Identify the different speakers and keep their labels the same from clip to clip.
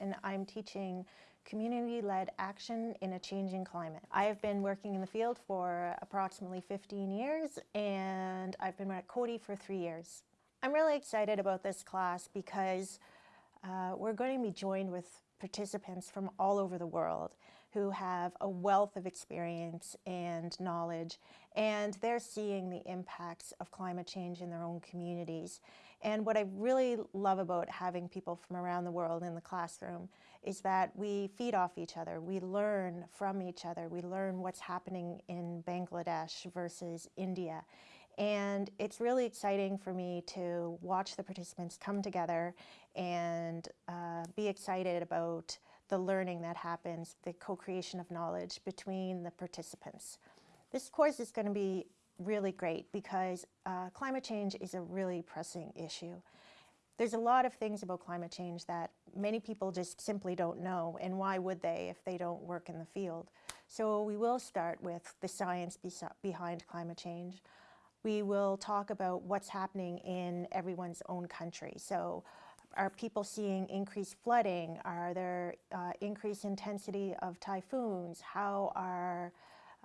Speaker 1: And I'm teaching community-led action in a changing climate. I have been working in the field for approximately 15 years and I've been at Coady for three years. I'm really excited about this class because uh, we're going to be joined with participants from all over the world who have a wealth of experience and knowledge and they're seeing the impacts of climate change in their own communities. And what I really love about having people from around the world in the classroom is that we feed off each other, we learn from each other, we learn what's happening in Bangladesh versus India. And it's really exciting for me to watch the participants come together and uh, be excited about the learning that happens, the co-creation of knowledge between the participants. This course is going to be really great because uh, climate change is a really pressing issue. There's a lot of things about climate change that many people just simply don't know, and why would they if they don't work in the field? So we will start with the science behind climate change. We will talk about what's happening in everyone's own country. So are people seeing increased flooding? Are there uh, increased intensity of typhoons? How are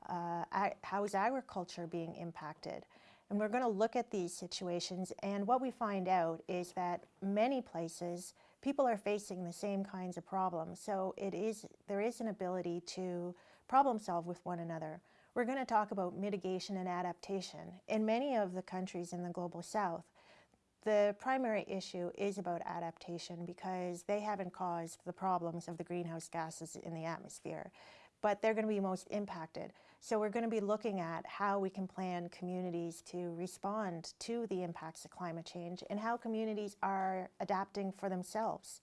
Speaker 1: uh, how is agriculture being impacted? And we're going to look at these situations and what we find out is that many places people are facing the same kinds of problems. So it is there is an ability to problem solve with one another. We're going to talk about mitigation and adaptation. In many of the countries in the Global South, the primary issue is about adaptation because they haven't caused the problems of the greenhouse gases in the atmosphere, but they're going to be most impacted. So we're going to be looking at how we can plan communities to respond to the impacts of climate change and how communities are adapting for themselves.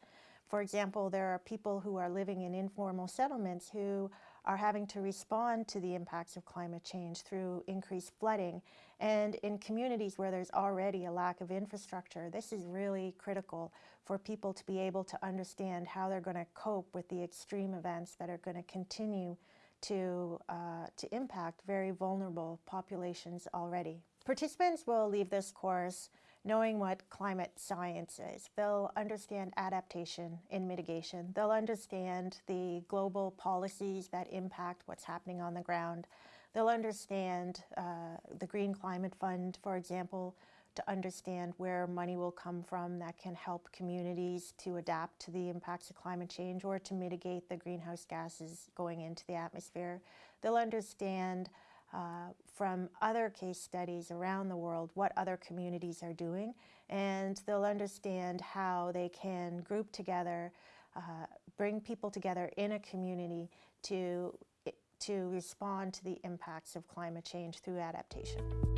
Speaker 1: For example, there are people who are living in informal settlements who are having to respond to the impacts of climate change through increased flooding. And in communities where there's already a lack of infrastructure, this is really critical for people to be able to understand how they're going to cope with the extreme events that are going to continue to, uh, to impact very vulnerable populations already. Participants will leave this course knowing what climate science is. They'll understand adaptation and mitigation. They'll understand the global policies that impact what's happening on the ground. They'll understand uh, the Green Climate Fund, for example, to understand where money will come from that can help communities to adapt to the impacts of climate change or to mitigate the greenhouse gases going into the atmosphere. They'll understand uh, from other case studies around the world what other communities are doing and they'll understand how they can group together, uh, bring people together in a community to, to respond to the impacts of climate change through adaptation.